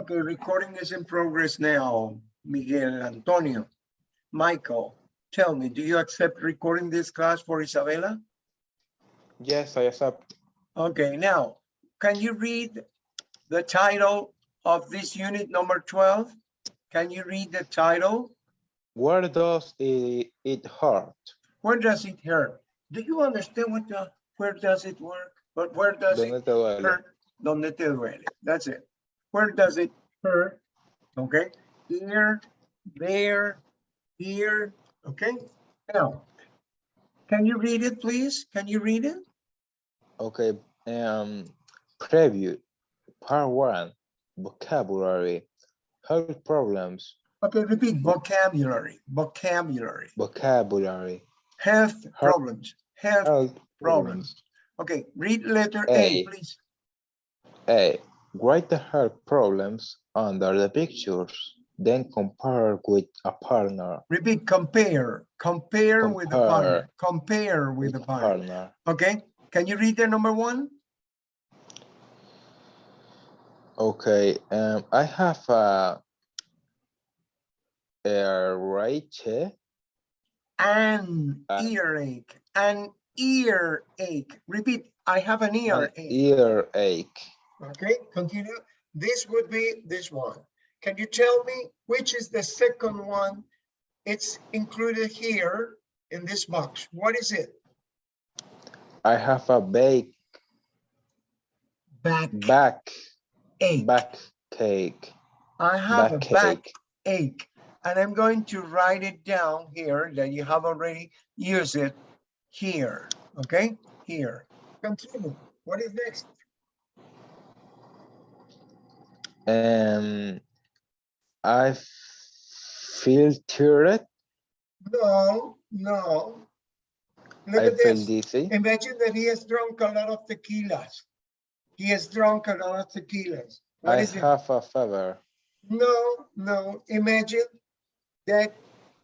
Okay, recording is in progress now. Miguel Antonio, Michael, tell me, do you accept recording this class for Isabella? Yes, I accept. Okay, now, can you read the title of this unit number 12? Can you read the title? Where does it, it hurt? Where does it hurt? Do you understand what the, where does it work? But where does it ¿Dónde te duele? hurt? Donde te duele. That's it. Where does it hurt? Okay, here, there, here, okay? Now, can you read it, please? Can you read it? Okay, um, preview, part one, vocabulary, health problems, Okay, repeat vocabulary, vocabulary, vocabulary, health problems, health, health Problems. problems. okay, read letter A, A. please. A, write the health problems under the pictures, then compare with a partner. Repeat, compare, compare with the partner, compare with the a partner. partner. Okay, can you read the number one? Okay, um, I have a, a right An Uh, earache, an earache. Repeat, I have an an earache. Okay, continue. This would be this one. Can you tell me which is the second one? It's included here in this box. What is it? I have a bake Back back ache. back cake. I have a back back cake. ache. And I'm going to write it down here that you have already used it here, okay? Here. Continue. What is next? Um, I feel tired. No, no. Look I at feel this. dizzy. Imagine that he has drunk a lot of tequilas. He has drunk a lot of tequilas. What I is it? have a fever. No, no. Imagine that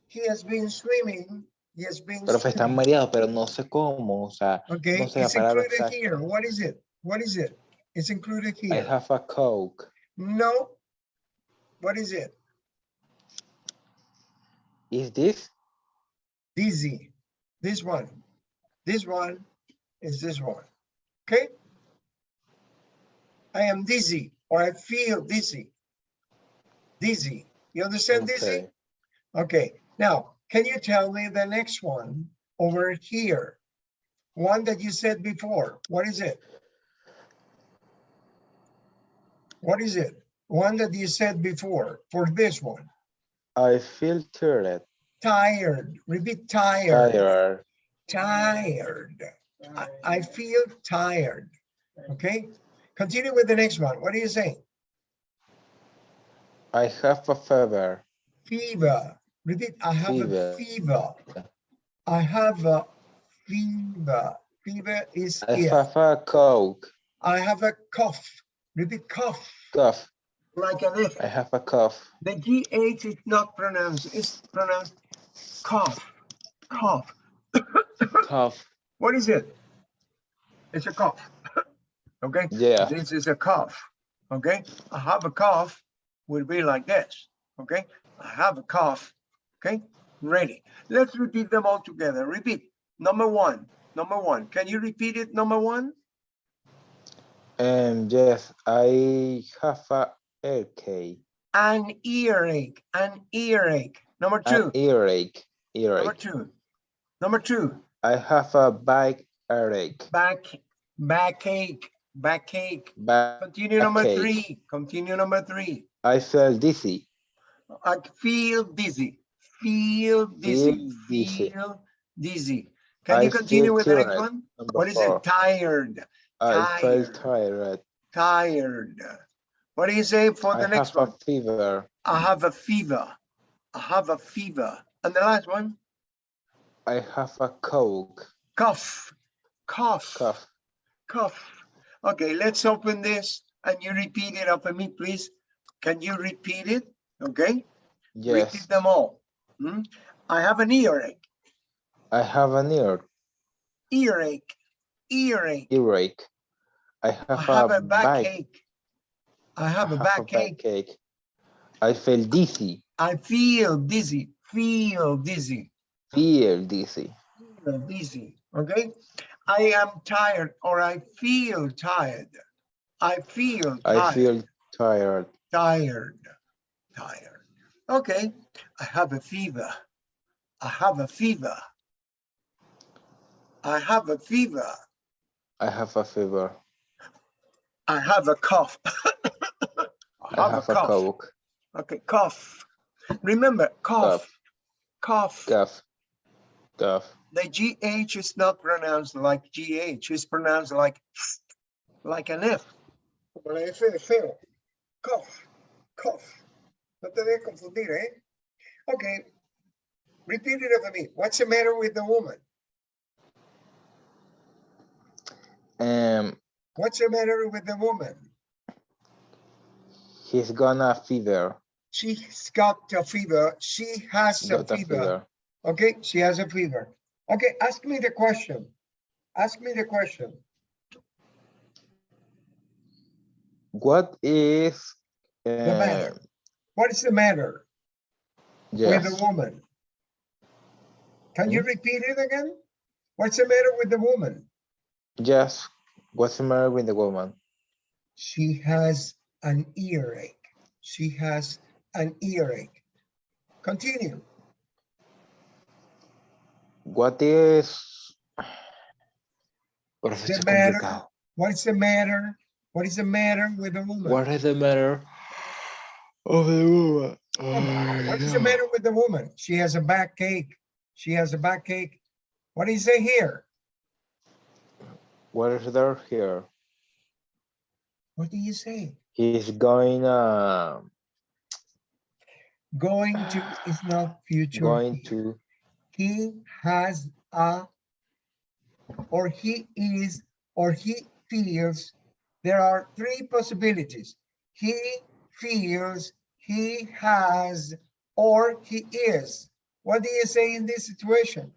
he has been swimming. He has been Profe, está mareado, pero no sé cómo. O sea, Okay, no sé it's included here. What is it? What is it? It's included here. I have a coke. No. What is it? Is this? Dizzy. This one. This one is this one. Okay? I am dizzy or I feel dizzy. Dizzy. You understand dizzy? Okay. Okay. Now, can you tell me the next one over here? One that you said before. What is it? What is it? One that you said before for this one. I feel tired. Tired. Repeat tired. Tired. Tired. I, I feel tired. Okay. Continue with the next one. What do you say? I have a fever. Fever. Repeat. I have a Fever. fever. I have a fever. Fever is I here. have a coke. I have a cough. Repeat cough. Cough. Like an F. I have a cough. The GH is not pronounced. It's pronounced cough. Cough. Cough. What is it? It's a cough. Okay. Yeah. This is a cough. Okay. I have a cough would be like this. Okay. I have a cough. Okay. Ready. Let's repeat them all together. Repeat. Number one. Number one. Can you repeat it? Number one. Um, yes, I have a earache. An earache. An earache. Number An two. earache. Number two. Number two. I have a back earache. Back. Backache. Backache. Back. Continue number Backache. three. Continue number three. I feel dizzy. I feel dizzy. Feel dizzy. Feel dizzy. Feel dizzy. Can I you continue with the next one? Number What is four. it? Tired. I feel Tired. tired. What do you say for I the next have a one? fever. I have a fever. I have a fever. And the last one? I have a coke. Cough. Cough. Cough. Cough. Okay, let's open this and you repeat it after me, please. Can you repeat it? Okay? Yes. Repeat them all. Hmm? I have an earache. I have an ear Earache. Earache. earache. I have, I have a, a back backache. I have a backache. backache. I feel dizzy. I feel dizzy, feel dizzy, Feel dizzy. feel dizzy, okay? I am tired or I feel tired. I feel tired. I feel tired. tired, tired. Okay, I have a fever. I have a fever. I have a fever. I have a fever. I have a cough. I have a coke. Okay, cough. Remember, cough, cough. Cough. Cough. The GH is not pronounced like GH, it's pronounced like, like an F. Como la F de feo. Cough, cough. No te debes confundir, eh? Okay. Repeat it after me. What's the matter with the woman? What's the matter with the woman? he's gonna fever. She's got a fever. She has a Got a fever. fever. Okay, she has a fever. Okay, ask me the question. Ask me the question. What is the matter. uh, What is the matter with the woman? Can you repeat it again? What's the matter with the woman? yes. What's the matter with the woman? She has an earache. She has an earache. Continue. What is... What is The matter- What is the matter? What is the matter with the woman? What is the matter of the woman? What is the matter with the woman? She has a backache. She has a backache. What do you say here? What is there here? What do you say? He's going uh Going to is not future. going to he has a, or he is, or he feels. There are three possibilities. He feels, he has, or he is. What do you say in this situation?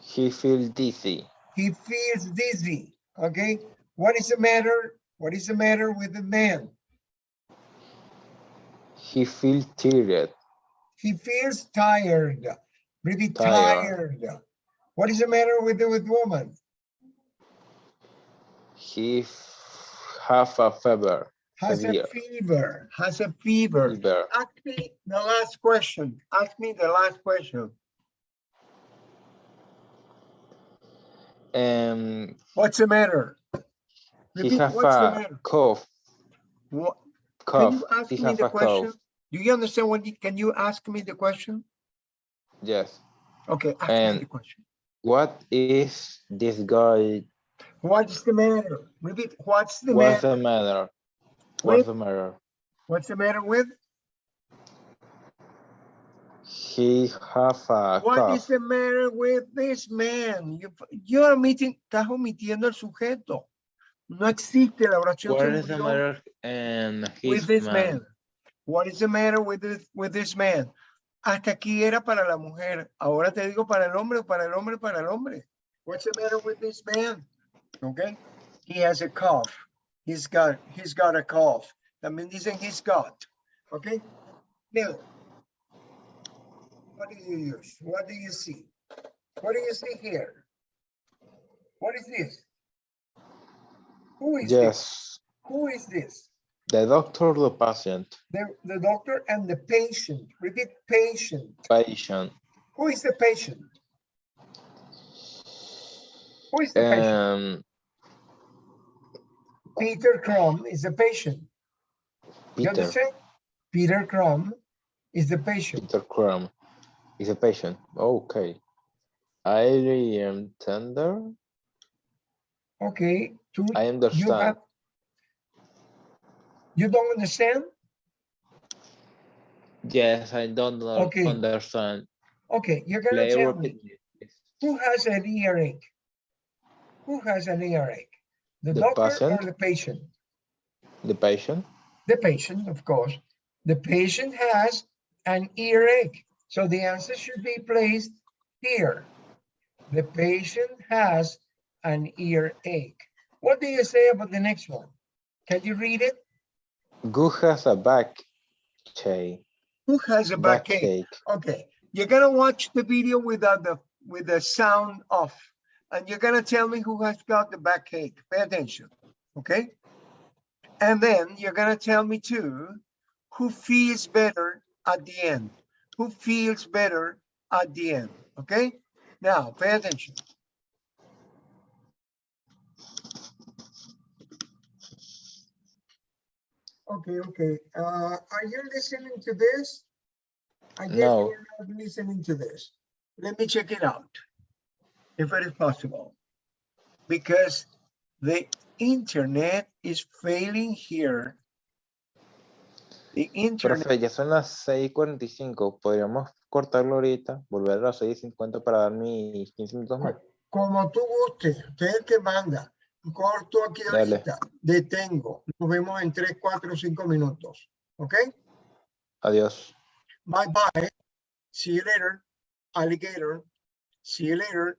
he feels dizzy. He feels dizzy, okay? What is the matter? What is the matter with the man? He feels tired. He feels tired, really Tired. tired. What is the matter with the with woman? He have a fever. Has a Severe. fever, has a fever. Fever. Ask me the last question. Ask me the last question. Um What's the matter? he Repeat, have what's the a matter? cough. What, can Cough. you ask He me the question? cough. Do you understand what, can you ask me the question? Yes. Okay, ask me And- the question. What is this guy? What's the matter? Repeat, what's the What's matter? the matter? With- What's the matter? What's the matter with? He have a What is cough. the matter with this man? You, you're omitting, estás omitiendo el sujeto. No existe la oración. What se is the murió. matter and with his this man? man? What is the matter with this, with this man? Hasta aquí era para la mujer. Ahora te digo para el hombre, para el hombre, para el hombre. What's the matter with this man? Okay. He has a cough. He's got, he's got a cough. También dicen he's got. Okay. Now, what do you use? What do you see? What do you see here? What is this? Who is this? Yes. Who is this? The doctor, or the patient, The, the doctor and the patient. Repeat patient. patient. Who is the patient? Who is the patient? Um, Peter Crum is the patient. You Peter, understand? Peter Crum is the patient. Peter Crum is a patient. Okay. I am tender. Okay. Two, I you understand. have. You don't understand? Yes, I don't Okay. understand. Okay, you're gonna tell me, who has an earache? Who has an earache? The The doctor or the patient? The patient. The patient, of course. The patient has an earache. So the answer should be placed here. The patient has an earache. What do you say about the next one? Can you read it? Who has a back chain? Who has a backache? Backache. Okay, you're gonna watch the video without the, with the sound off. And you're gonna tell me who has got the backache. Pay attention, okay? And then you're gonna tell me too, who feels better at the end? Who feels better at the end, okay? Now, pay attention. Okay, okay, uh, are you listening to this? I guess No. you're not listening to this. Let me check it out. If it is possible. Because the internet is failing here. The internet, Profe, ya son las 6:45. Podríamos cortarlo ahorita, volver a las 6:50 para dar mis 15 minutos más. como tú gustes, usted es el que manda. Corto aquí Dale. ahorita, detengo. Nos vemos en 3, 4, 5 minutos. ¿Ok? Adiós. Bye bye. See you later, alligator. See you later,